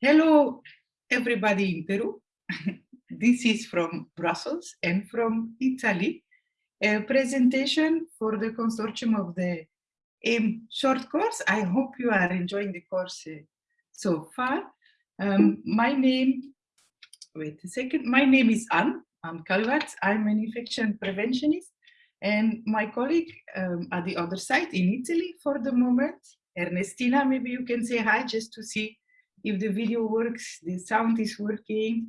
Hello, everybody in Peru. this is from Brussels and from Italy. A presentation for the consortium of the AIM short course. I hope you are enjoying the course uh, so far. Um, my name, wait a second, my name is Anne, Anne Calvat. I'm an infection preventionist and my colleague um, at the other side in Italy for the moment, Ernestina, maybe you can say hi just to see if the video works, the sound is working.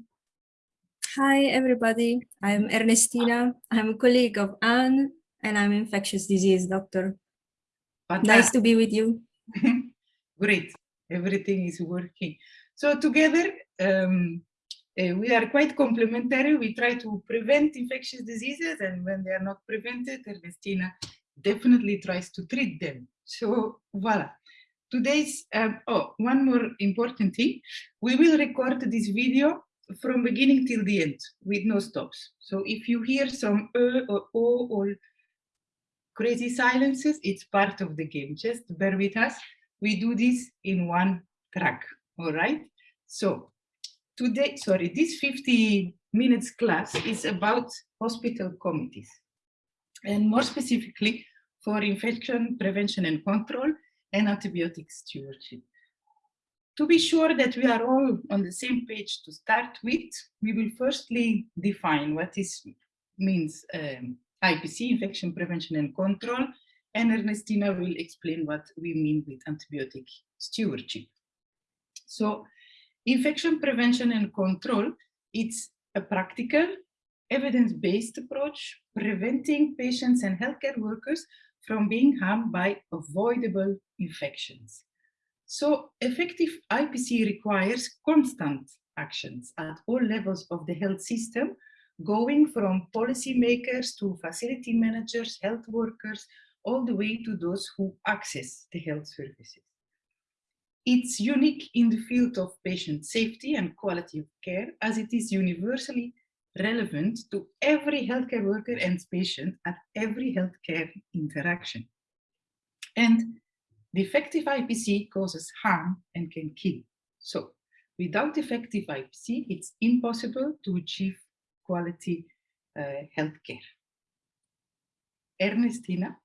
Hi, everybody. I'm Ernestina. I'm a colleague of Anne, and I'm infectious disease doctor. Fantastic. Nice to be with you. Great. Everything is working. So together, um, uh, we are quite complementary. We try to prevent infectious diseases, and when they are not prevented, Ernestina definitely tries to treat them. So voila today's, um, oh, one more important thing. We will record this video from beginning till the end with no stops. So if you hear some uh or o or crazy silences, it's part of the game. Just bear with us. We do this in one track, all right? So today, sorry, this 50 minutes class is about hospital committees and more specifically for infection prevention and control and antibiotic stewardship. To be sure that we are all on the same page to start with, we will firstly define what is means um, IPC, infection prevention and control, and Ernestina will explain what we mean with antibiotic stewardship. So infection prevention and control, it's a practical, evidence-based approach preventing patients and healthcare workers from being harmed by avoidable infections. So effective IPC requires constant actions at all levels of the health system, going from policymakers to facility managers, health workers, all the way to those who access the health services. It's unique in the field of patient safety and quality of care as it is universally relevant to every healthcare worker and patient at every healthcare interaction. And defective IPC causes harm and can kill. So without effective IPC, it's impossible to achieve quality uh, healthcare. Ernestina?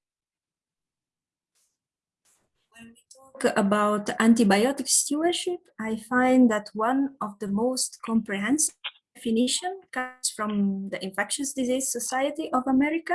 When we talk about antibiotic stewardship, I find that one of the most comprehensive definition comes from the Infectious Disease Society of America,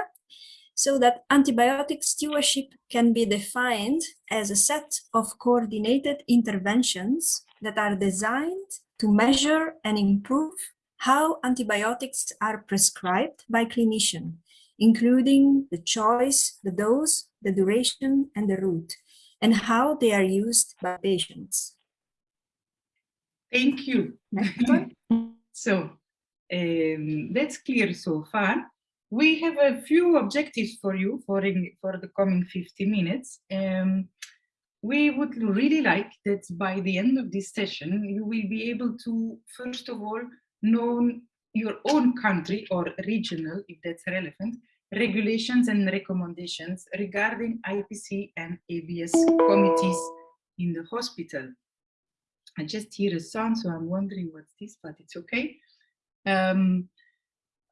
so that antibiotic stewardship can be defined as a set of coordinated interventions that are designed to measure and improve how antibiotics are prescribed by clinician, including the choice, the dose, the duration, and the route, and how they are used by patients. Thank you. So um, that's clear so far. We have a few objectives for you for, in, for the coming 50 minutes. Um, we would really like that by the end of this session, you will be able to, first of all, know your own country or regional, if that's relevant, regulations and recommendations regarding IPC and ABS committees in the hospital. I just hear a sound, so I'm wondering what's this, but it's okay. Um,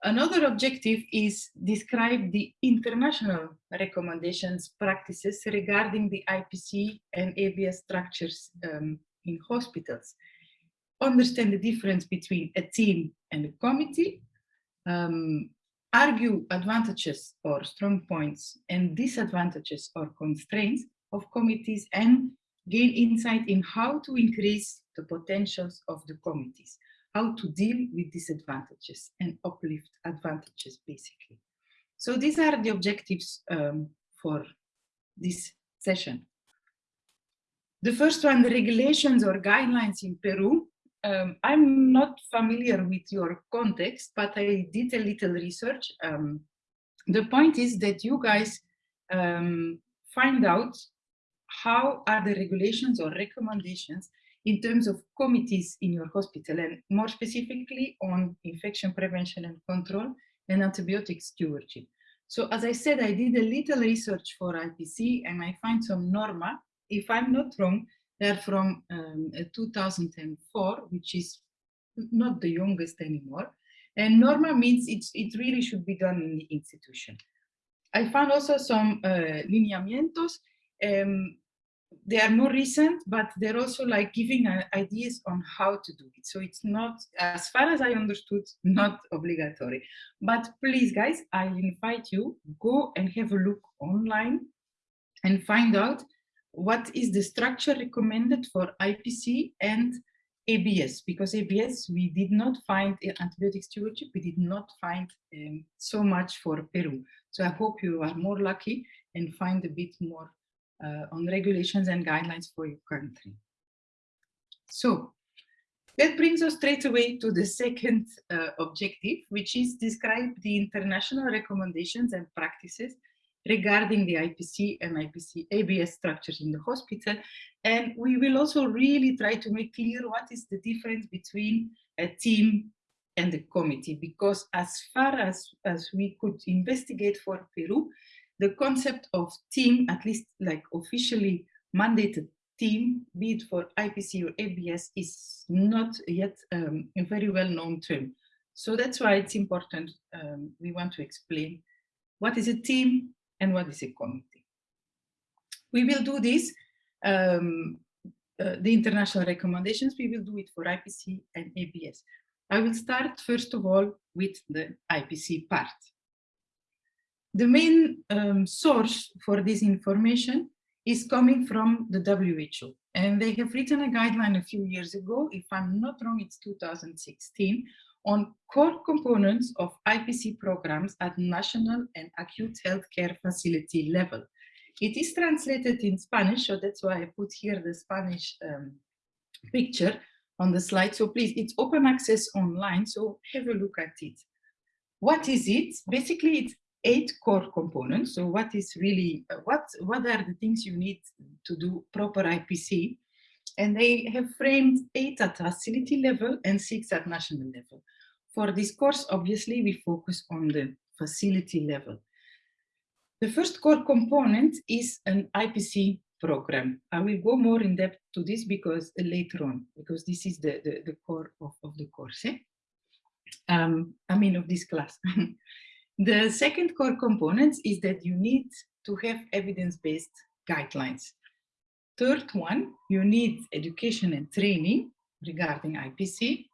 another objective is describe the international recommendations practices regarding the IPC and ABS structures um, in hospitals. Understand the difference between a team and a committee, um, argue advantages or strong points and disadvantages or constraints of committees and gain insight in how to increase the potentials of the committees, how to deal with disadvantages and uplift advantages, basically. So these are the objectives um, for this session. The first one, the regulations or guidelines in Peru. Um, I'm not familiar with your context, but I did a little research. Um, the point is that you guys um, find out how are the regulations or recommendations in terms of committees in your hospital and more specifically on infection prevention and control and antibiotic stewardship. So as I said, I did a little research for IPC and I find some norma. If I'm not wrong, They're from um, 2004, which is not the youngest anymore. And norma means it's, it really should be done in the institution. I found also some uh, lineamientos. Um, they are more recent, but they're also like giving uh, ideas on how to do it. So it's not, as far as I understood, not obligatory. But please, guys, I invite you, go and have a look online and find out what is the structure recommended for IPC and ABS, because ABS, we did not find antibiotic stewardship, we did not find um, so much for Peru. So I hope you are more lucky and find a bit more on regulations and guidelines for your country. So that brings us straight away to the second uh, objective, which is describe the international recommendations and practices regarding the IPC and IPC ABS structures in the hospital. And we will also really try to make clear what is the difference between a team and a committee, because as far as, as we could investigate for Peru, the concept of team, at least like officially mandated team, be it for IPC or ABS, is not yet um, a very well-known term. So that's why it's important, um, we want to explain what is a team, and what is a committee. We will do this, um, uh, the international recommendations, we will do it for IPC and ABS. I will start first of all with the IPC part. The main um, source for this information is coming from the WHO and they have written a guideline a few years ago, if I'm not wrong, it's 2016, on core components of IPC programs at national and acute healthcare facility level. It is translated in Spanish, so that's why I put here the Spanish um, picture on the slide. So please, it's open access online, so have a look at it. What is it? Basically, it's eight core components. So what is really, uh, what, what are the things you need to do proper IPC? And they have framed eight at facility level and six at national level. For this course, obviously, we focus on the facility level. The first core component is an IPC program. I will go more in depth to this because uh, later on, because this is the, the, the core of, of the course. Eh? Um, I mean, of this class. the second core component is that you need to have evidence-based guidelines. Third one, you need education and training regarding IPC.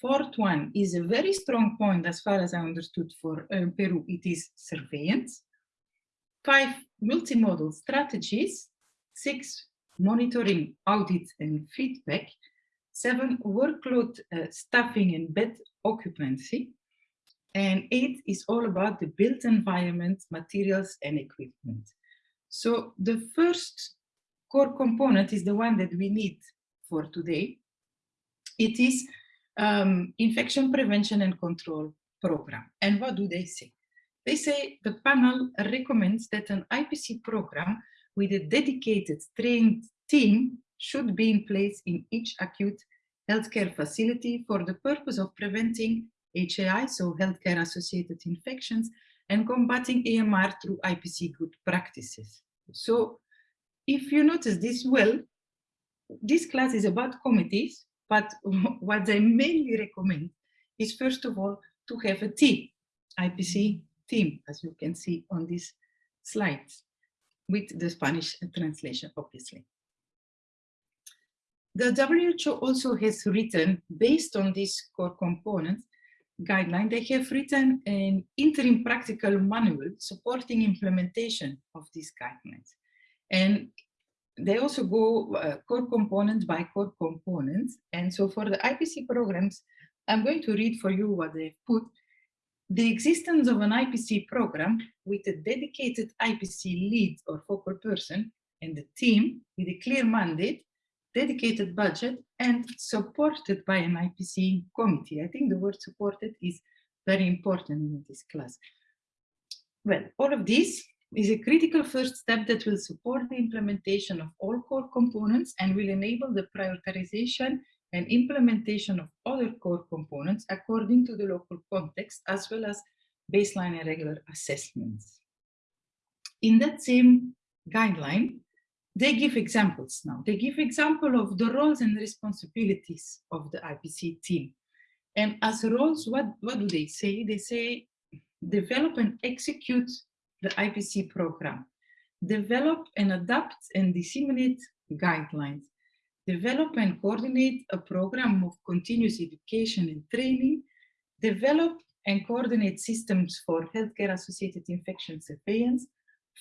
Fourth one is a very strong point as far as I understood for uh, Peru, it is surveillance. Five, multimodal strategies. Six, monitoring, audit and feedback. Seven, workload uh, staffing and bed occupancy. And eight is all about the built environment, materials and equipment. So the first core component is the one that we need for today. It is um, infection prevention and control program. And what do they say? They say the panel recommends that an IPC program with a dedicated trained team should be in place in each acute healthcare facility for the purpose of preventing HAI, so healthcare associated infections, and combating AMR through IPC good practices. So if you notice this well, this class is about committees, but what I mainly recommend is first of all to have a team, IPC team, as you can see on these slides, with the Spanish translation, obviously. The WHO also has written, based on these core components, guideline, they have written an interim practical manual supporting implementation of these guidelines. And they also go uh, core component by core component. And so for the IPC programs, I'm going to read for you what they've put. The existence of an IPC program with a dedicated IPC lead or focal person and a team with a clear mandate, dedicated budget, and supported by an IPC committee. I think the word supported is very important in this class. Well, all of this is a critical first step that will support the implementation of all core components and will enable the prioritization and implementation of other core components according to the local context, as well as baseline and regular assessments. In that same guideline, they give examples now. They give example of the roles and responsibilities of the IPC team. And as roles, what, what do they say? They say develop and execute the IPC program, develop and adapt and disseminate guidelines, develop and coordinate a program of continuous education and training, develop and coordinate systems for healthcare-associated infection surveillance,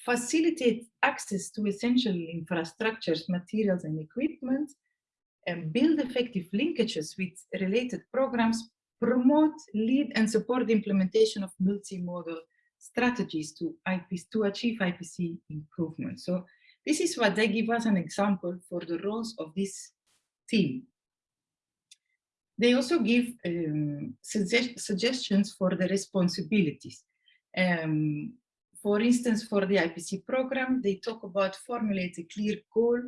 facilitate access to essential infrastructures, materials, and equipment, and build effective linkages with related programs, promote, lead, and support the implementation of multimodal strategies to, to achieve IPC improvement. So this is what they give us an example for the roles of this team. They also give um, suggest suggestions for the responsibilities. Um, for instance, for the IPC program, they talk about formulate a clear goal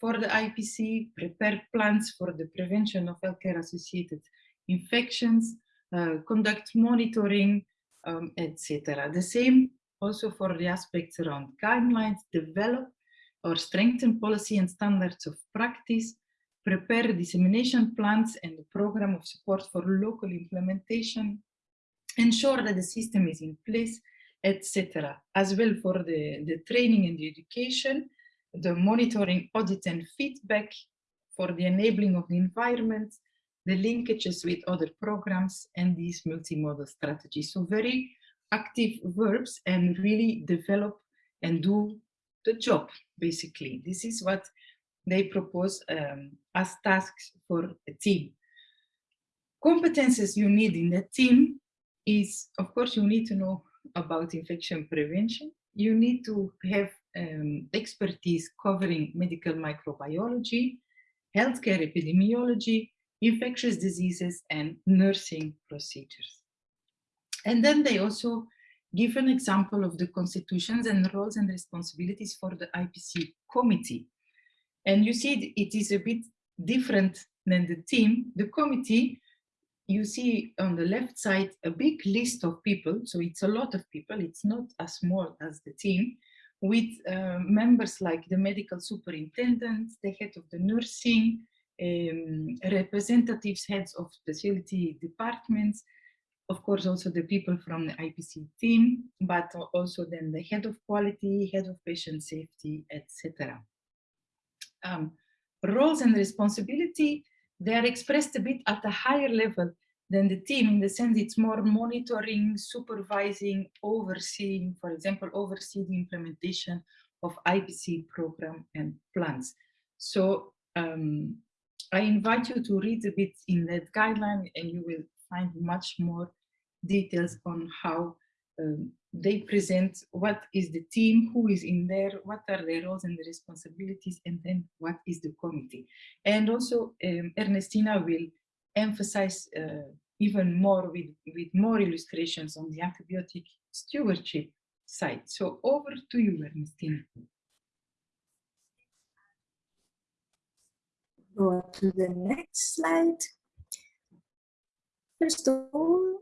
for the IPC, prepare plans for the prevention of healthcare-associated infections, uh, conduct monitoring, um, etc. The same also for the aspects around guidelines, develop or strengthen policy and standards of practice, prepare dissemination plans and a program of support for local implementation, ensure that the system is in place, etc. As well for the, the training and the education, the monitoring, audit and feedback for the enabling of the environment, the linkages with other programs and these multimodal strategies. So very active verbs and really develop and do the job, basically. This is what they propose um, as tasks for a team. Competences you need in a team is, of course, you need to know about infection prevention. You need to have um, expertise covering medical microbiology, healthcare epidemiology, infectious diseases, and nursing procedures. And then they also give an example of the constitutions and roles and responsibilities for the IPC committee. And you see it is a bit different than the team. The committee, you see on the left side a big list of people. So it's a lot of people. It's not as small as the team with uh, members like the medical superintendent, the head of the nursing, um, representatives, heads of specialty departments, of course, also the people from the IPC team, but also then the head of quality, head of patient safety, etc. Um, roles and responsibility, they are expressed a bit at a higher level than the team in the sense it's more monitoring, supervising, overseeing, for example, oversee the implementation of IPC program and plans. So um, I invite you to read a bit in that guideline and you will find much more details on how um, they present what is the team, who is in there, what are their roles and the responsibilities, and then what is the committee. And also um, Ernestina will emphasize uh, even more with, with more illustrations on the antibiotic stewardship side. So over to you, Ernestina. Go to the next slide. First of all,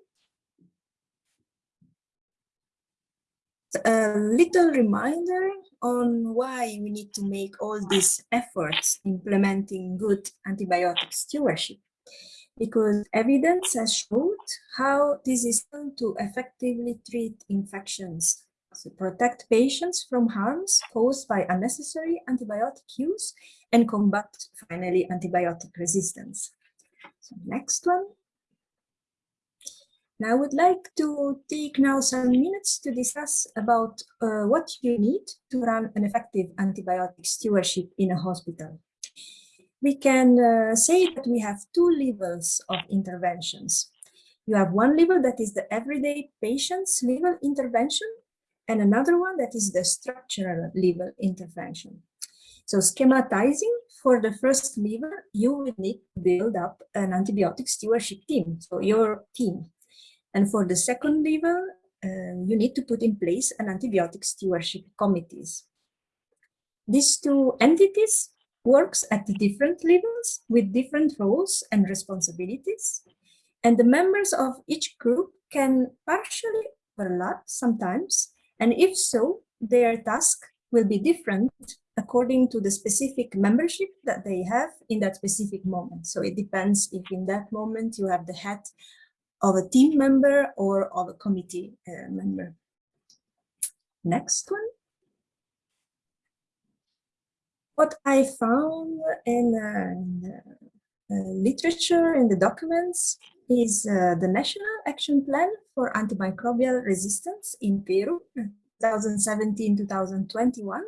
a little reminder on why we need to make all these efforts implementing good antibiotic stewardship. Because evidence has showed how this is done to effectively treat infections, to protect patients from harms caused by unnecessary antibiotic use and combat, finally, antibiotic resistance. So next one. Now I would like to take now some minutes to discuss about uh, what you need to run an effective antibiotic stewardship in a hospital. We can uh, say that we have two levels of interventions. You have one level that is the everyday patient's level intervention and another one that is the structural level intervention. So schematizing for the first level, you will need to build up an antibiotic stewardship team, so your team. And for the second level, uh, you need to put in place an antibiotic stewardship committees. These two entities works at the different levels with different roles and responsibilities. And the members of each group can partially overlap sometimes. And if so, their task will be different according to the specific membership that they have in that specific moment. So it depends if in that moment you have the head of a team member or of a committee uh, member. Next one. What I found in, uh, in the uh, literature, in the documents, is uh, the National Action Plan for Antimicrobial Resistance in Peru, 2017-2021,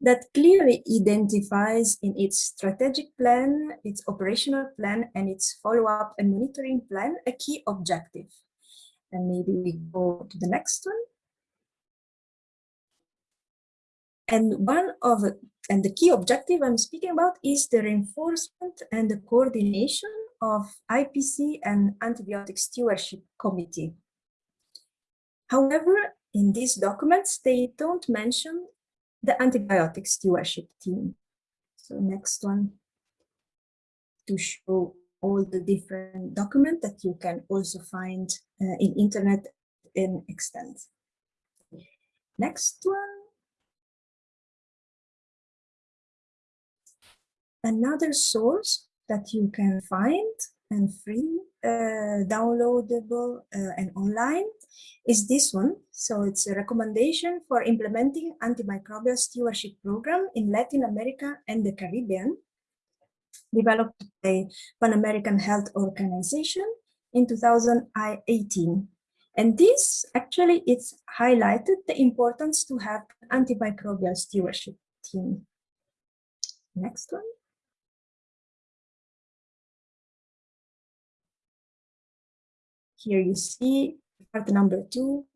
that clearly identifies in its strategic plan, its operational plan, and its follow-up and monitoring plan a key objective. And maybe we go to the next one. And one of and the key objective I'm speaking about is the reinforcement and the coordination of IPC and Antibiotic Stewardship Committee. However, in these documents, they don't mention the antibiotic stewardship team. So next one to show all the different documents that you can also find uh, in internet in extent. Next one. Another source that you can find and free, uh, downloadable uh, and online is this one. So it's a recommendation for implementing antimicrobial stewardship program in Latin America and the Caribbean, developed by Pan American Health Organization in 2018. And this actually it's highlighted the importance to have antimicrobial stewardship team. Next one. Here you see part number two,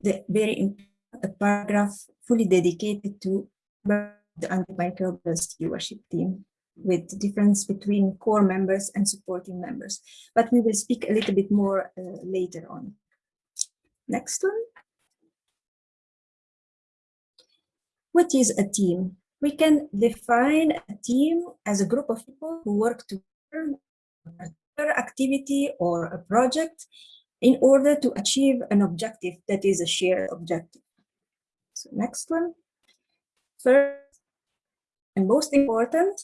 the very important paragraph fully dedicated to the antimicrobial stewardship team with the difference between core members and supporting members. But we will speak a little bit more uh, later on. Next one. What is a team? We can define a team as a group of people who work together activity or a project in order to achieve an objective that is a shared objective. So next one. First and most important,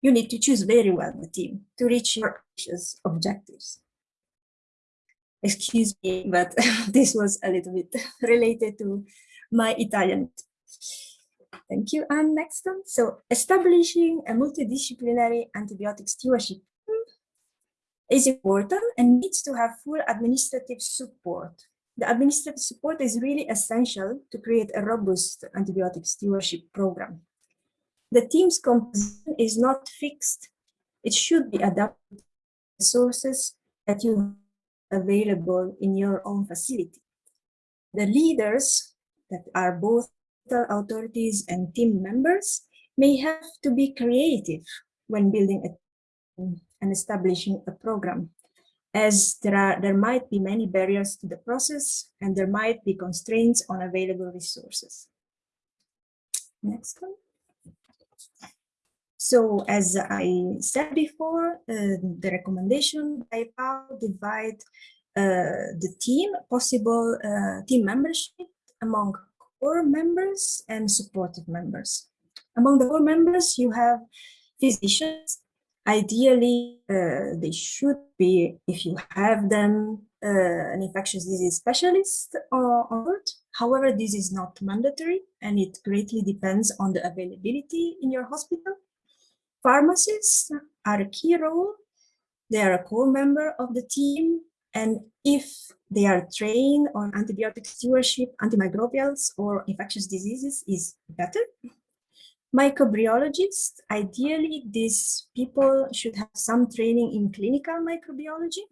you need to choose very well the team to reach your objectives. Excuse me, but this was a little bit related to my Italian. Thank you. And next one. So establishing a multidisciplinary antibiotic stewardship is important and needs to have full administrative support. The administrative support is really essential to create a robust antibiotic stewardship program. The team's composition is not fixed. It should be adapted to the sources that you have available in your own facility. The leaders that are both authorities and team members may have to be creative when building a team and establishing a program as there are there might be many barriers to the process and there might be constraints on available resources. Next one. So as I said before, uh, the recommendation by PAHO divide uh, the team, possible uh, team membership among core members and supportive members. Among the core members, you have physicians, Ideally, uh, they should be, if you have them, uh, an infectious disease specialist on board. However, this is not mandatory and it greatly depends on the availability in your hospital. Pharmacists are a key role. They are a core member of the team. And if they are trained on antibiotic stewardship, antimicrobials or infectious diseases is better microbiologists, ideally these people should have some training in clinical microbiology.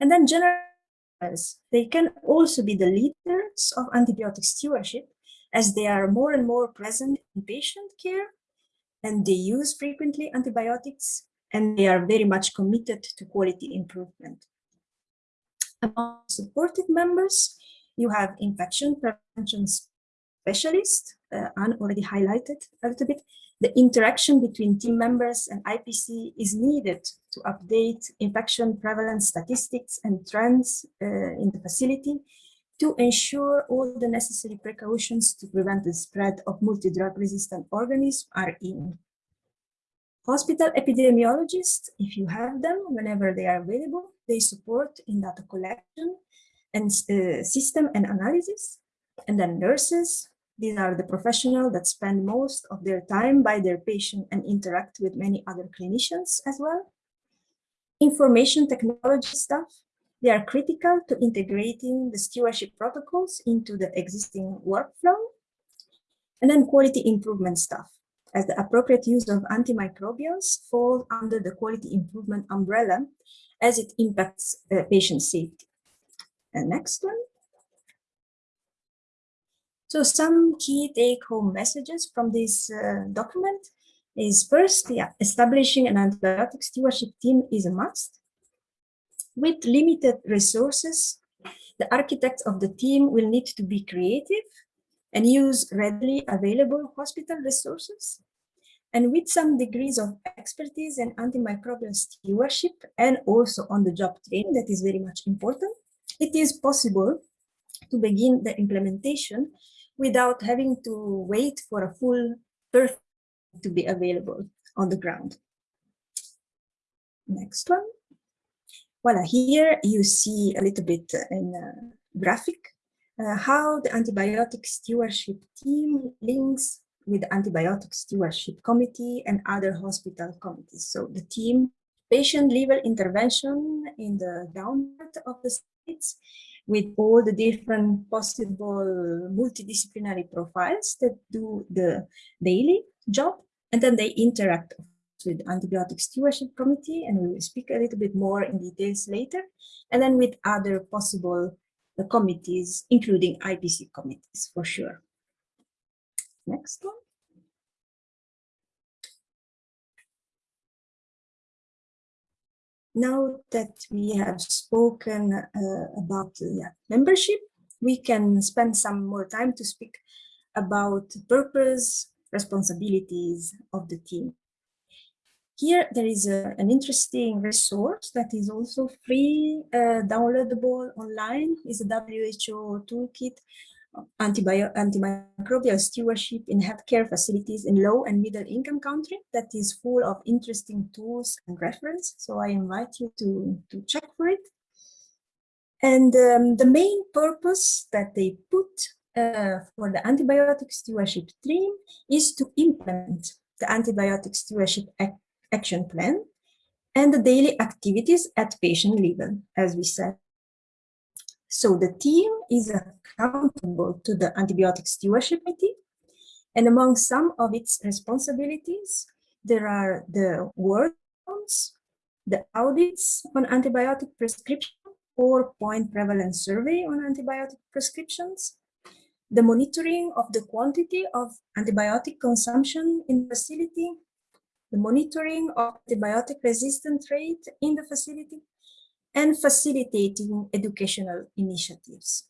And then generals, they can also be the leaders of antibiotic stewardship as they are more and more present in patient care and they use frequently antibiotics and they are very much committed to quality improvement. Among supportive members, you have infection prevention specialists uh, Anne already highlighted a little bit, the interaction between team members and IPC is needed to update infection prevalence statistics and trends uh, in the facility to ensure all the necessary precautions to prevent the spread of multi-drug resistant organisms are in. Hospital epidemiologists, if you have them, whenever they are available, they support in data collection and uh, system and analysis. And then nurses, these are the professionals that spend most of their time by their patient and interact with many other clinicians as well. Information technology staff, they are critical to integrating the stewardship protocols into the existing workflow. And then quality improvement staff, as the appropriate use of antimicrobials fall under the quality improvement umbrella as it impacts uh, patient safety. And next one. So some key take-home messages from this uh, document is first, yeah, establishing an antibiotic stewardship team is a must. With limited resources, the architects of the team will need to be creative and use readily available hospital resources. And with some degrees of expertise in antimicrobial stewardship and also on the job training, that is very much important, it is possible to begin the implementation without having to wait for a full perfect to be available on the ground. Next one. Well, here you see a little bit in a graphic uh, how the antibiotic stewardship team links with the antibiotic stewardship committee and other hospital committees. So the team patient level intervention in the downward of the states with all the different possible multidisciplinary profiles that do the daily job and then they interact with antibiotic stewardship committee and we will speak a little bit more in details later and then with other possible uh, committees, including IPC committees for sure. Next one. Now that we have spoken uh, about uh, membership, we can spend some more time to speak about purpose, responsibilities of the team. Here there is a, an interesting resource that is also free, uh, downloadable online, is a WHO toolkit, antimicrobial stewardship in healthcare facilities in low and middle income countries that is full of interesting tools and reference. So I invite you to, to check for it. And um, the main purpose that they put uh, for the antibiotic stewardship team is to implement the antibiotic stewardship action plan and the daily activities at patient level, as we said. So the team is accountable to the antibiotic stewardship committee, and among some of its responsibilities, there are the workflows, the audits on antibiotic prescription or point prevalence survey on antibiotic prescriptions, the monitoring of the quantity of antibiotic consumption in the facility the monitoring of antibiotic resistant rate in the facility, and facilitating educational initiatives.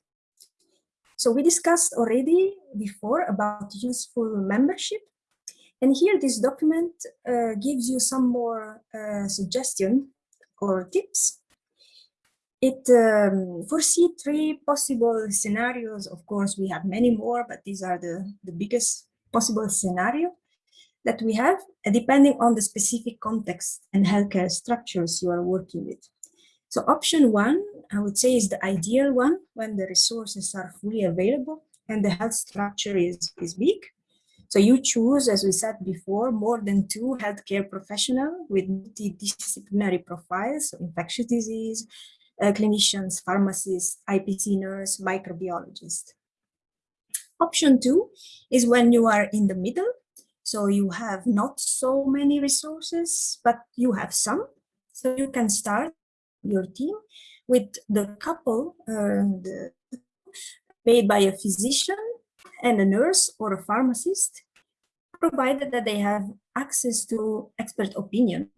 So we discussed already before about useful membership. And here this document uh, gives you some more uh, suggestion or tips. It um, foresee three possible scenarios. Of course, we have many more, but these are the, the biggest possible scenario that we have, depending on the specific context and healthcare structures you are working with. So option one, I would say is the ideal one when the resources are fully available and the health structure is, is big. So you choose, as we said before, more than two healthcare professionals with multidisciplinary profiles, so infectious disease, uh, clinicians, pharmacists, IPC nurse, microbiologist. Option two is when you are in the middle so you have not so many resources, but you have some. So you can start your team with the couple uh, made by a physician and a nurse or a pharmacist, provided that they have access to expert opinion.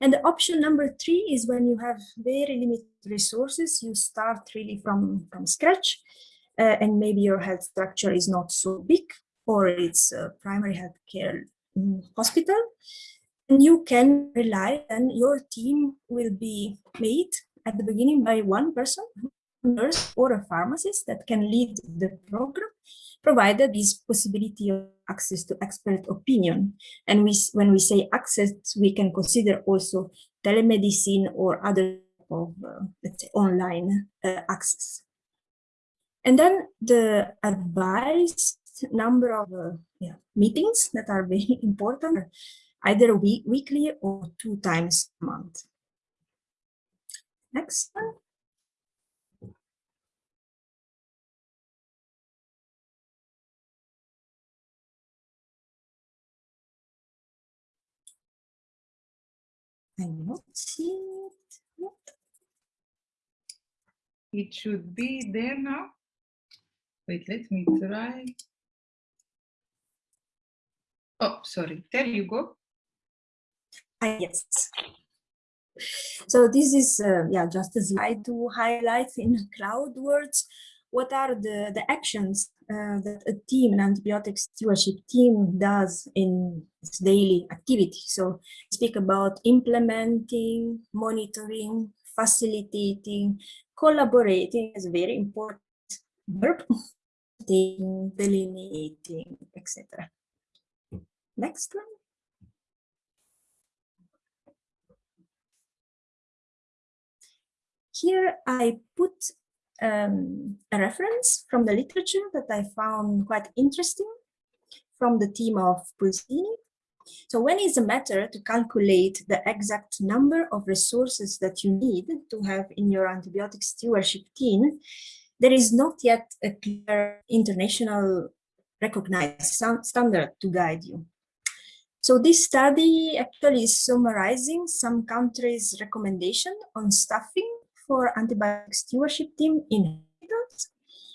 And the option number three is when you have very limited resources, you start really from, from scratch, uh, and maybe your health structure is not so big, or its uh, primary health care mm, hospital. You can rely and your team will be made at the beginning by one person nurse or a pharmacist that can lead the program, provided this possibility of access to expert opinion. And we, when we say access, we can consider also telemedicine or other of, uh, let's say, online uh, access. And then the advised number of uh, yeah, meetings that are very important, either week, weekly or two times a month. Next one. I'm not seeing it yet. It should be there now. Wait, let me try. Oh, sorry. There you go. Ah, yes. So this is uh, yeah just a slide to highlight in crowd words what are the the actions uh, that a team an antibiotic stewardship team does in its daily activity. So speak about implementing, monitoring, facilitating, collaborating is very important verb, delineating, etc. Next one. Here I put um, a reference from the literature that I found quite interesting from the team of Pulcini. So when is a matter to calculate the exact number of resources that you need to have in your antibiotic stewardship team, there is not yet a clear international recognized standard to guide you. So this study actually is summarizing some countries' recommendation on staffing for antibiotic stewardship team in hospitals.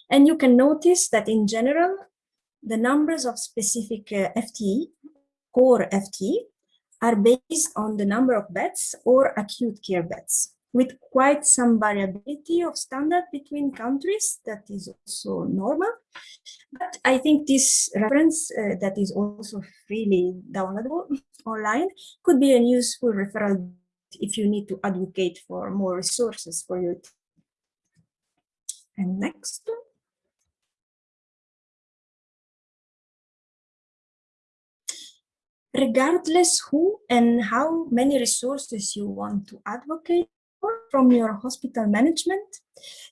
And you can notice that in general, the numbers of specific uh, FTE, core FTE, are based on the number of beds or acute care beds with quite some variability of standard between countries that is also normal. But I think this reference uh, that is also freely downloadable online could be a useful referral if you need to advocate for more resources for your team. And next. Regardless who and how many resources you want to advocate for from your hospital management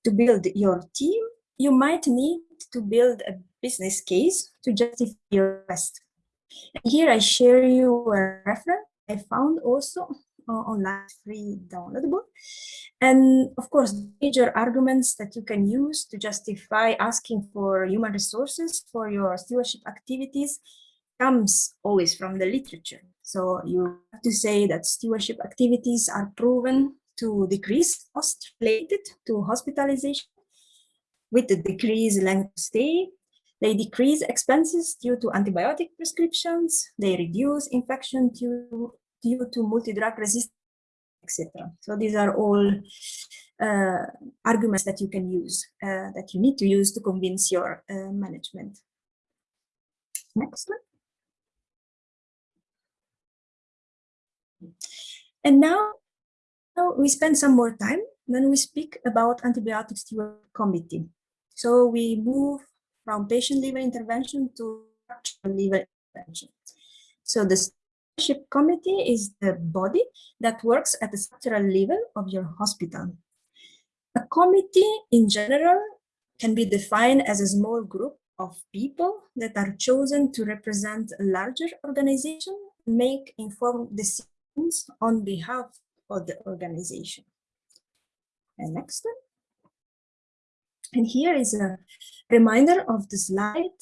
to build your team, you might need to build a business case to justify your request. Here I share you a reference I found also online free downloadable. And of course, major arguments that you can use to justify asking for human resources for your stewardship activities comes always from the literature. So you have to say that stewardship activities are proven to decrease cost related to hospitalization with the decreased length of stay. They decrease expenses due to antibiotic prescriptions. They reduce infection due due to multi-drug resistance, etc. So these are all uh, arguments that you can use, uh, that you need to use to convince your uh, management. Next one. And now, now we spend some more time, then we speak about antibiotic steward committee. So we move from patient level intervention to level intervention. So the Stewardship committee is the body that works at the structural level of your hospital. A committee in general can be defined as a small group of people that are chosen to represent a larger organization, make informed decisions on behalf of the organization. And next one. And here is a reminder of the slide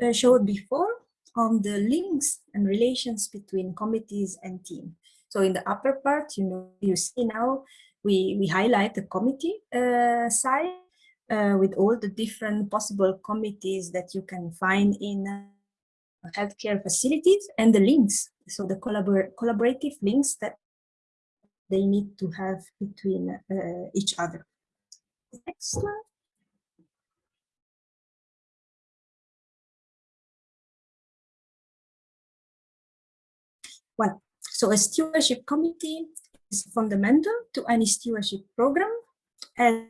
uh, showed before on the links and relations between committees and team. So in the upper part, you know, you see now we, we highlight the committee uh, side uh, with all the different possible committees that you can find in uh, healthcare facilities and the links. So the collabor collaborative links that they need to have between uh, each other. Next slide. Well, so a stewardship committee is fundamental to any stewardship program and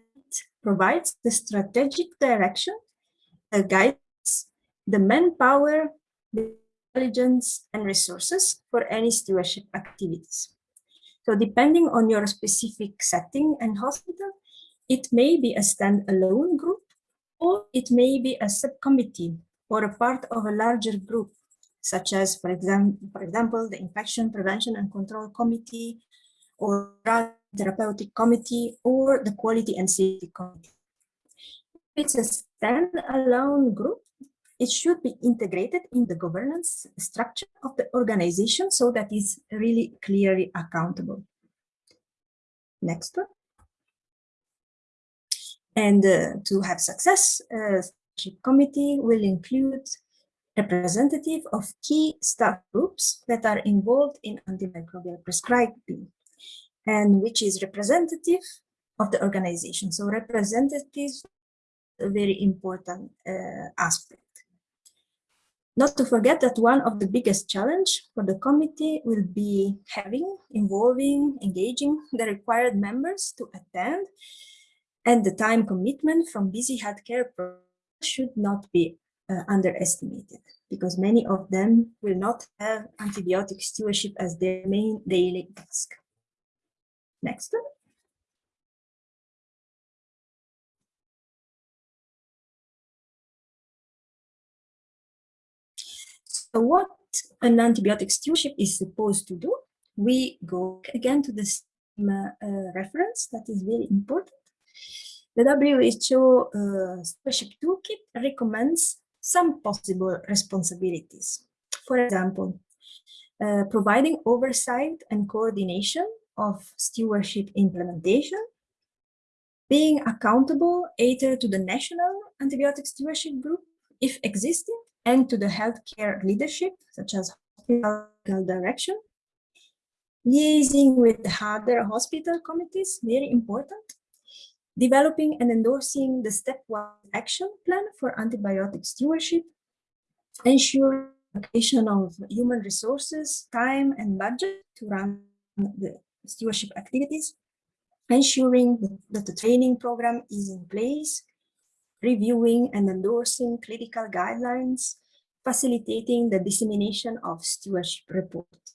provides the strategic direction, the guides, the manpower, intelligence, and resources for any stewardship activities. So depending on your specific setting and hospital, it may be a standalone group or it may be a subcommittee or a part of a larger group, such as, for, exam for example, the Infection Prevention and Control Committee or Therapeutic Committee or the Quality and Safety Committee. If it's a standalone group, it should be integrated in the governance structure of the organization so that it's really clearly accountable. Next one. And uh, to have success, uh, committee will include representative of key staff groups that are involved in antimicrobial prescribing and which is representative of the organization. So representatives, a very important uh, aspect. Not to forget that one of the biggest challenge for the committee will be having, involving, engaging the required members to attend and the time commitment from busy healthcare should not be uh, underestimated because many of them will not have antibiotic stewardship as their main daily task. Next one. So what an antibiotic stewardship is supposed to do, we go again to the same uh, reference that is very important. The WHO uh, Stewardship Toolkit recommends some possible responsibilities. For example, uh, providing oversight and coordination of stewardship implementation, being accountable either to the national antibiotic stewardship group, if existing, and to the healthcare leadership, such as hospital direction, liaising with other hospital committees, very important, developing and endorsing the step-one action plan for antibiotic stewardship, ensuring allocation of human resources, time, and budget to run the stewardship activities, ensuring that the training program is in place, reviewing and endorsing clinical guidelines, facilitating the dissemination of stewardship reports.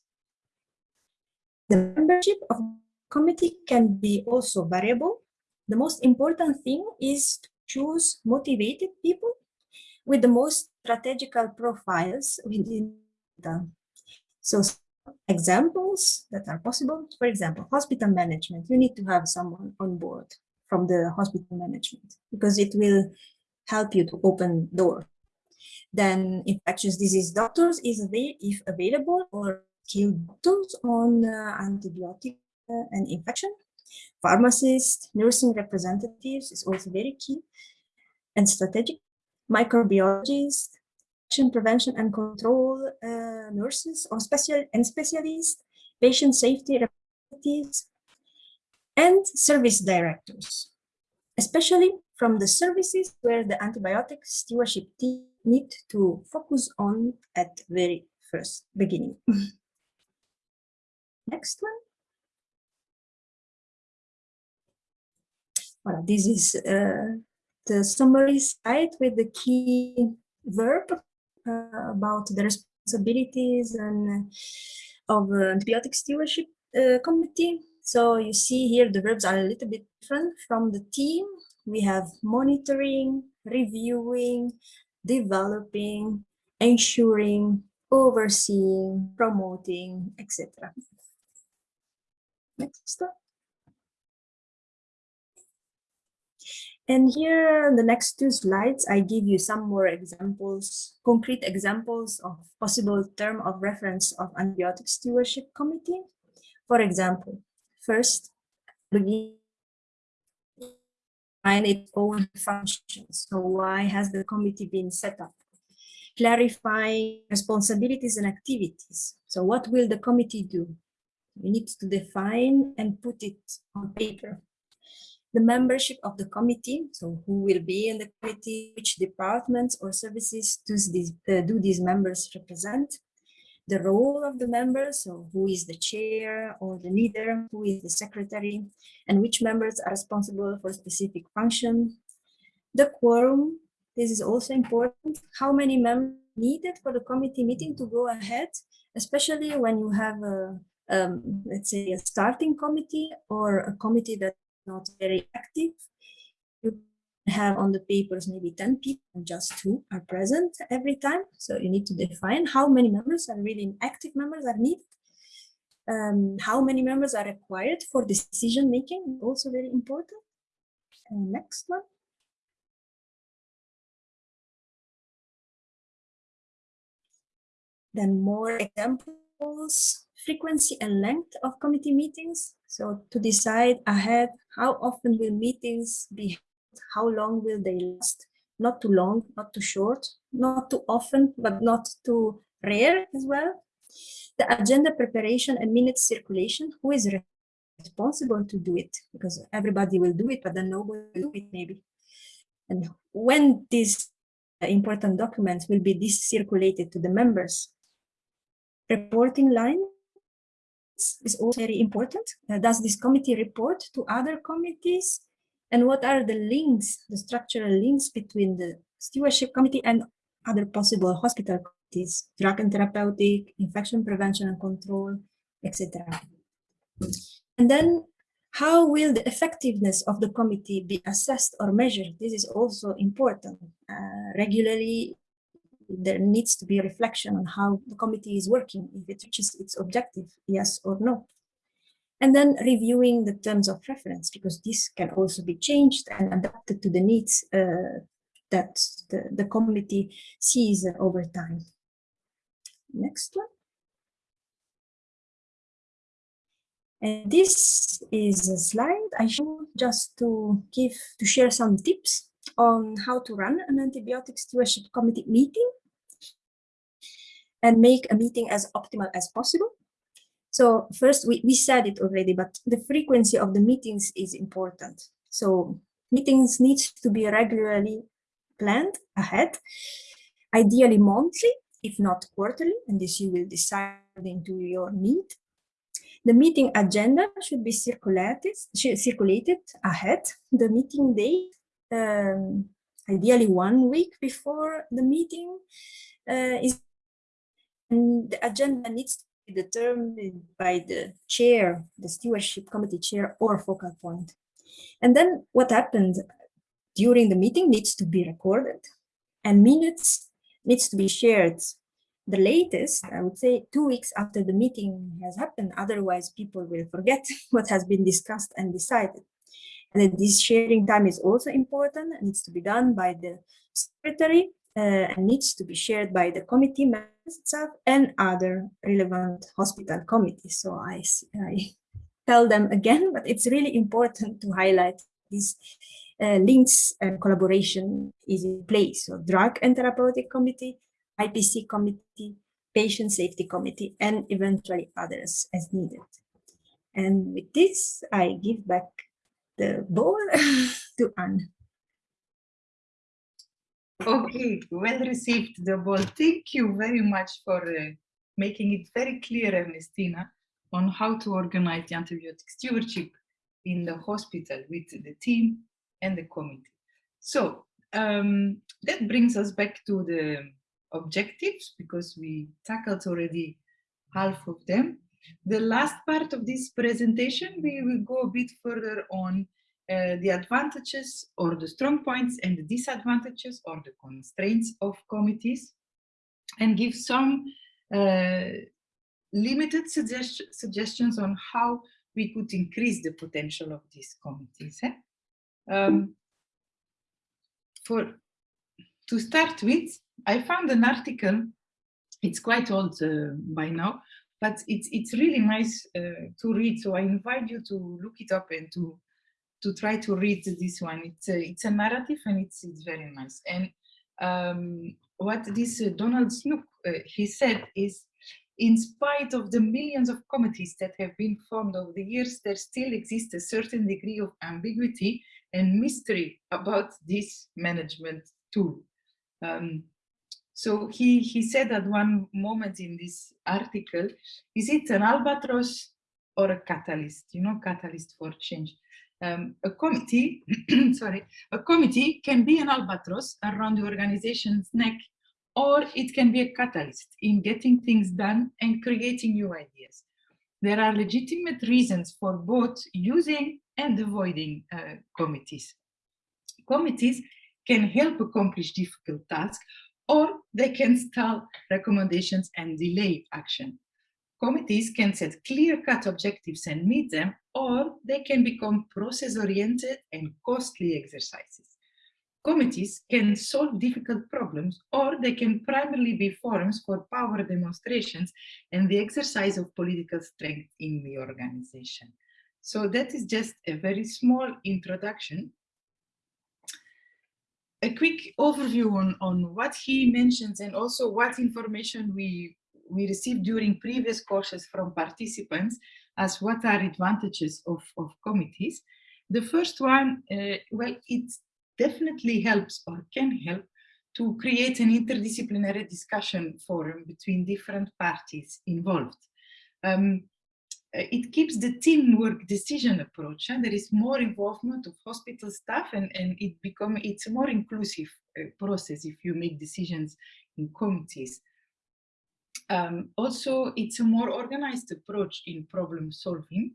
The membership of the committee can be also variable. The most important thing is to choose motivated people with the most strategical profiles within the so examples that are possible. For example, hospital management, you need to have someone on board from the hospital management because it will help you to open door. Then infectious disease doctors is avail if available or skilled doctors on uh, antibiotic uh, and infection. Pharmacists, nursing representatives is also very key and strategic. Microbiologists, prevention and control uh, nurses or special and specialists, patient safety representatives, and service directors, especially from the services where the antibiotic stewardship team need to focus on at very first beginning. Next one. Well, this is uh, the summary slide with the key verb uh, about the responsibilities and uh, of uh, antibiotic stewardship uh, committee. So you see here the verbs are a little bit different from the team. We have monitoring, reviewing, developing, ensuring, overseeing, promoting, etc. Next step. And here, the next two slides, I give you some more examples, concrete examples of possible term of reference of antibiotic stewardship committee. For example, first, find its own functions. So why has the committee been set up? Clarifying responsibilities and activities. So what will the committee do? We need to define and put it on paper the membership of the committee, so who will be in the committee, which departments or services does these, uh, do these members represent, the role of the members, so who is the chair or the leader, who is the secretary, and which members are responsible for specific function. The quorum, this is also important. How many members needed for the committee meeting to go ahead, especially when you have a, um, let's say a starting committee or a committee that's not very active. You have on the papers maybe 10 people and just two are present every time. So you need to define how many members are really active members are needed. Um, how many members are required for decision making, also very important. And next one. Then more examples, frequency and length of committee meetings. So to decide ahead, how often will meetings be how long will they last? Not too long, not too short, not too often, but not too rare as well. The agenda preparation and minutes circulation, who is responsible to do it? Because everybody will do it, but then nobody will do it maybe. And when these important documents will be circulated to the members, reporting line is also very important. Uh, does this committee report to other committees? and what are the links, the structural links between the stewardship committee and other possible hospital committees, drug and therapeutic, infection prevention and control, etc. And then how will the effectiveness of the committee be assessed or measured? This is also important. Uh, regularly, there needs to be a reflection on how the committee is working, if it reaches its objective, yes or no and then reviewing the terms of reference because this can also be changed and adapted to the needs uh, that the, the committee sees over time. Next one. And this is a slide I show just to give to share some tips on how to run an antibiotic stewardship committee meeting and make a meeting as optimal as possible. So first, we, we said it already, but the frequency of the meetings is important. So meetings need to be regularly planned ahead, ideally monthly, if not quarterly, and this you will decide into your need. The meeting agenda should be circulated, circulated ahead. The meeting date, um, ideally one week before the meeting, uh, is and the agenda needs to be determined by the chair, the stewardship committee chair or focal point. And then what happened during the meeting needs to be recorded and minutes needs to be shared. The latest, I would say two weeks after the meeting has happened, otherwise people will forget what has been discussed and decided. And this sharing time is also important, it needs to be done by the secretary uh, and needs to be shared by the committee members itself and other relevant hospital committees. So I, I tell them again, but it's really important to highlight these uh, links and collaboration is in place. So drug and therapeutic committee, IPC committee, patient safety committee, and eventually others as needed. And with this, I give back the ball to Anne. Okay, well received, the ball. Thank you very much for uh, making it very clear, Ernestina, on how to organize the antibiotic stewardship in the hospital with the team and the committee. So um, that brings us back to the objectives because we tackled already half of them. The last part of this presentation, we will go a bit further on uh, the advantages or the strong points and the disadvantages or the constraints of committees and give some uh, limited suggest suggestions on how we could increase the potential of these committees. Eh? Um, for to start with, I found an article, it's quite old uh, by now, but it's, it's really nice uh, to read. So I invite you to look it up and to to try to read this one. It's a, it's a narrative and it's, it's very nice. And um, what this uh, Donald Snook, uh, he said is, in spite of the millions of committees that have been formed over the years, there still exists a certain degree of ambiguity and mystery about this management tool. Um, So he, he said at one moment in this article, is it an albatross or a catalyst? You know, catalyst for change. Um, a committee, sorry, a committee can be an albatross around the organization's neck, or it can be a catalyst in getting things done and creating new ideas. There are legitimate reasons for both using and avoiding uh, committees. Committees can help accomplish difficult tasks, or they can stall recommendations and delay action. Committees can set clear-cut objectives and meet them, or they can become process-oriented and costly exercises. Committees can solve difficult problems, or they can primarily be forums for power demonstrations and the exercise of political strength in the organization. So that is just a very small introduction. A quick overview on, on what he mentions and also what information we, we received during previous courses from participants as what are advantages of, of committees. The first one, uh, well, it definitely helps or can help to create an interdisciplinary discussion forum between different parties involved. Um, it keeps the teamwork decision approach and there is more involvement of hospital staff and, and it become it's a more inclusive uh, process if you make decisions in committees. Um, also, it's a more organized approach in problem solving.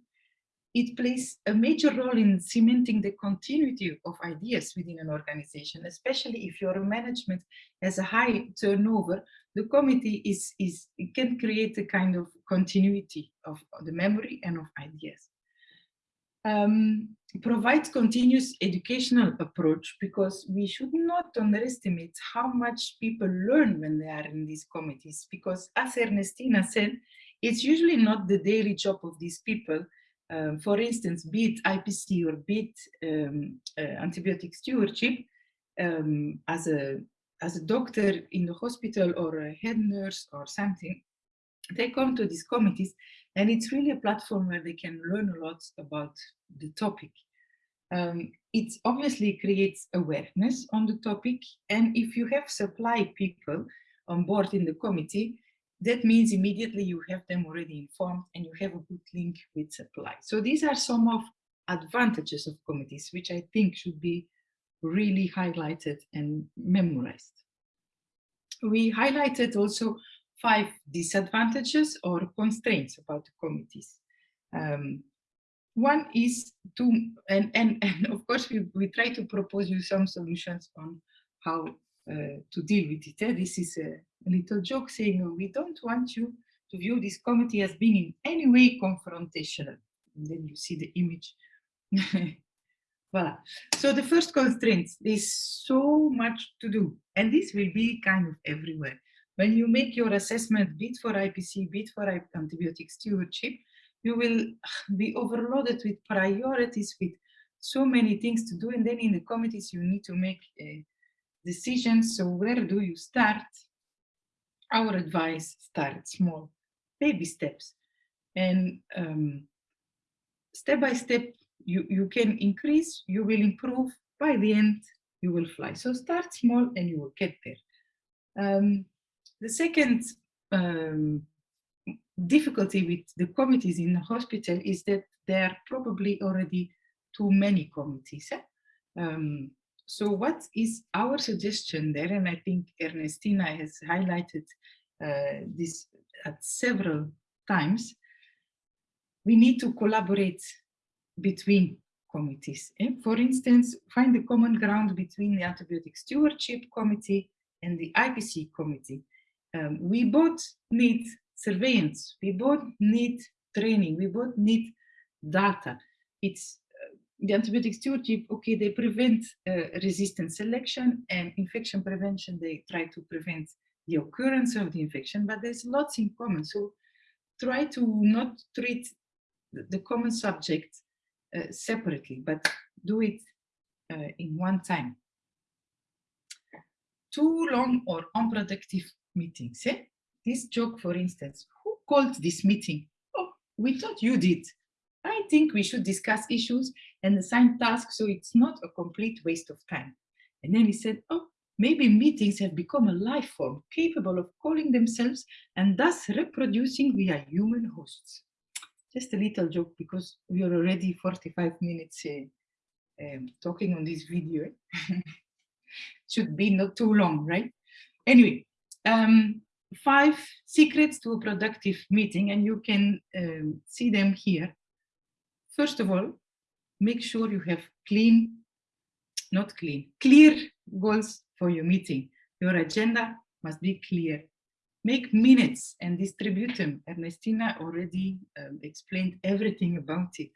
It plays a major role in cementing the continuity of ideas within an organization, especially if your management has a high turnover, the committee is, is can create a kind of continuity of the memory and of ideas. Um, provides continuous educational approach because we should not underestimate how much people learn when they are in these committees because as Ernestina said, it's usually not the daily job of these people. Um, for instance, be it IPC or be it um, uh, antibiotic stewardship, um, as a as a doctor in the hospital or a head nurse or something, they come to these committees and it's really a platform where they can learn a lot about the topic. Um, it obviously creates awareness on the topic. And if you have supply people on board in the committee, that means immediately you have them already informed and you have a good link with supply. So these are some of advantages of committees, which I think should be really highlighted and memorized. We highlighted also five disadvantages or constraints about the committees. Um, one is to, and, and, and of course we, we try to propose you some solutions on how uh, to deal with it. Eh? This is a, little joke saying oh, we don't want you to view this committee as being in any way confrontational. And then you see the image. Voila. So the first constraint, is so much to do, and this will be kind of everywhere. When you make your assessment bit for IPC, bit for antibiotic stewardship, you will be overloaded with priorities, with so many things to do. And then in the committees, you need to make a decisions. So where do you start? Our advice, start small, baby steps. And um, step by step, you, you can increase, you will improve, by the end, you will fly. So start small and you will get there. Um, the second um, difficulty with the committees in the hospital is that there are probably already too many committees. Eh? Um, so what is our suggestion there? And I think Ernestina has highlighted uh, this at several times. We need to collaborate between committees. Eh? For instance, find the common ground between the antibiotic stewardship committee and the IPC committee. Um, we both need surveillance, we both need training, we both need data. It's uh, the antibiotic stewardship, okay, they prevent uh, resistant selection and infection prevention, they try to prevent the occurrence of the infection, but there's lots in common. So try to not treat the, the common subject separately, but do it uh, in one time. Too long or unproductive meetings. Eh? This joke, for instance, who called this meeting? Oh, we thought you did. I think we should discuss issues and assign tasks so it's not a complete waste of time. And then he said, oh, Maybe meetings have become a life form capable of calling themselves and thus reproducing via human hosts. Just a little joke because we are already 45 minutes uh, um, talking on this video. Should be not too long, right? Anyway, um, five secrets to a productive meeting and you can um, see them here. First of all, make sure you have clean, not clean, clear goals for your meeting. Your agenda must be clear. Make minutes and distribute them. Ernestina already um, explained everything about it.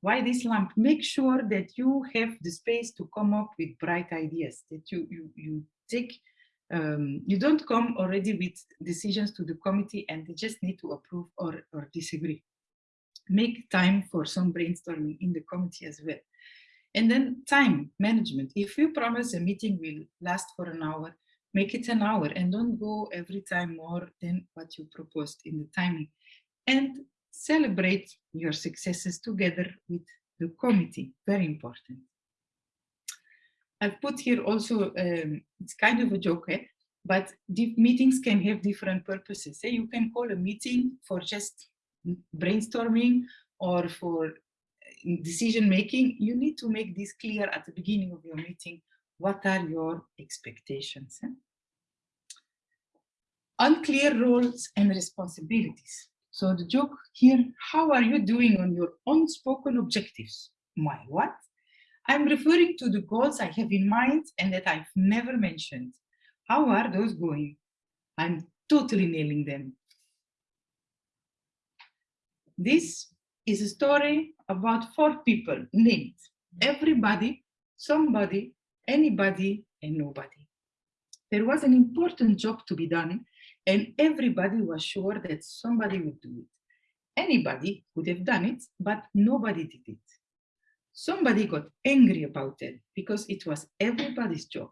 Why this lamp? Make sure that you have the space to come up with bright ideas, that you, you, you take um, you don't come already with decisions to the committee and they just need to approve or, or disagree. Make time for some brainstorming in the committee as well. And then time management. If you promise a meeting will last for an hour, make it an hour and don't go every time more than what you proposed in the timing. And celebrate your successes together with the committee, very important. I've put here also, um, it's kind of a joke, eh? but meetings can have different purposes. Say you can call a meeting for just brainstorming or for uh, decision making. You need to make this clear at the beginning of your meeting. What are your expectations? Eh? Unclear roles and responsibilities. So the joke here, how are you doing on your unspoken objectives? My what? I'm referring to the goals I have in mind and that I've never mentioned. How are those going? I'm totally nailing them. This is a story about four people named everybody, somebody, anybody, and nobody. There was an important job to be done and everybody was sure that somebody would do it. Anybody would have done it, but nobody did it. Somebody got angry about it because it was everybody's job.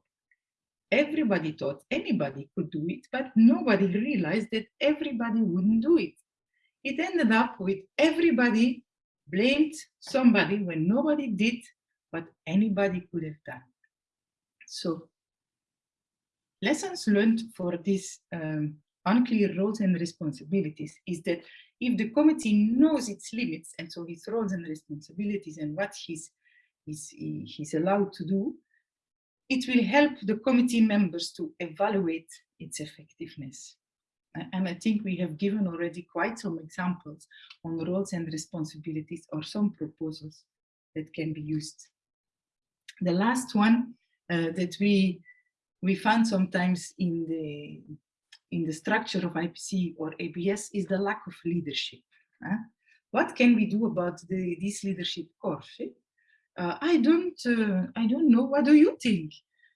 Everybody thought anybody could do it, but nobody realized that everybody wouldn't do it. It ended up with everybody blamed somebody when nobody did what anybody could have done. So lessons learned for this um, unclear roles and responsibilities is that if the committee knows its limits and so his roles and responsibilities and what he's, he's, he's allowed to do, it will help the committee members to evaluate its effectiveness. And I think we have given already quite some examples on roles and responsibilities or some proposals that can be used. The last one uh, that we we found sometimes in the in the structure of IPC or ABS is the lack of leadership. Huh? What can we do about the, this leadership course? Uh, I don't, uh, I don't know. What do you think?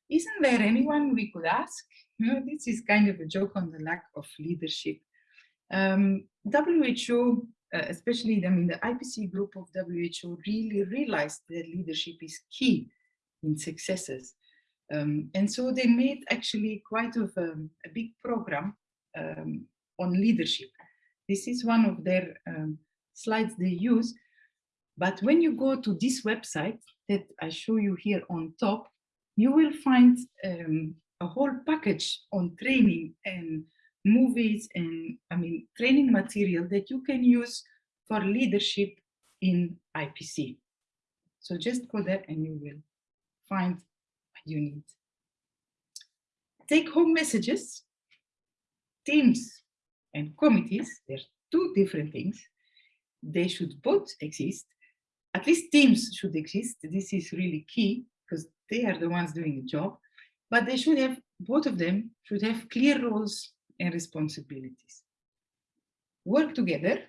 Isn't there anyone we could ask? You know, this is kind of a joke on the lack of leadership. Um, WHO, uh, especially I mean, the IPC group of WHO really realized that leadership is key in successes. Um, and so they made actually quite of a, a big program um, on leadership. This is one of their um, slides they use. But when you go to this website that I show you here on top, you will find um, a whole package on training and movies and I mean training material that you can use for leadership in IPC. So just go there and you will find you need. Take home messages, teams and committees, they're two different things. They should both exist. At least teams should exist. This is really key because they are the ones doing the job. But they should have, both of them should have clear roles and responsibilities. Work together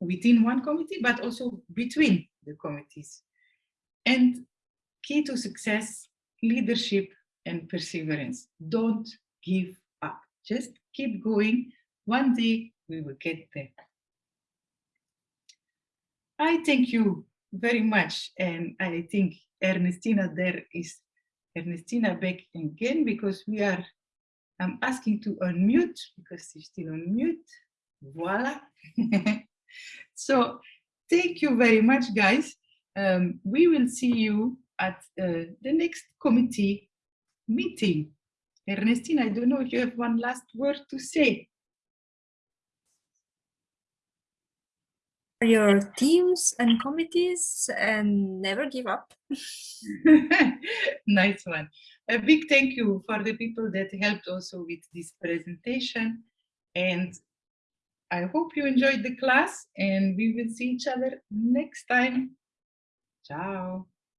within one committee, but also between the committees. And key to success leadership and perseverance. Don't give up. Just keep going. One day we will get there. I thank you very much. And I think Ernestina there is Ernestina back again because we are, I'm asking to unmute because she's still on mute. Voila. so thank you very much, guys. Um, we will see you at uh, the next committee meeting. Ernestine, I don't know if you have one last word to say. Your teams and committees and never give up. nice one. A big thank you for the people that helped also with this presentation. And I hope you enjoyed the class and we will see each other next time. Ciao.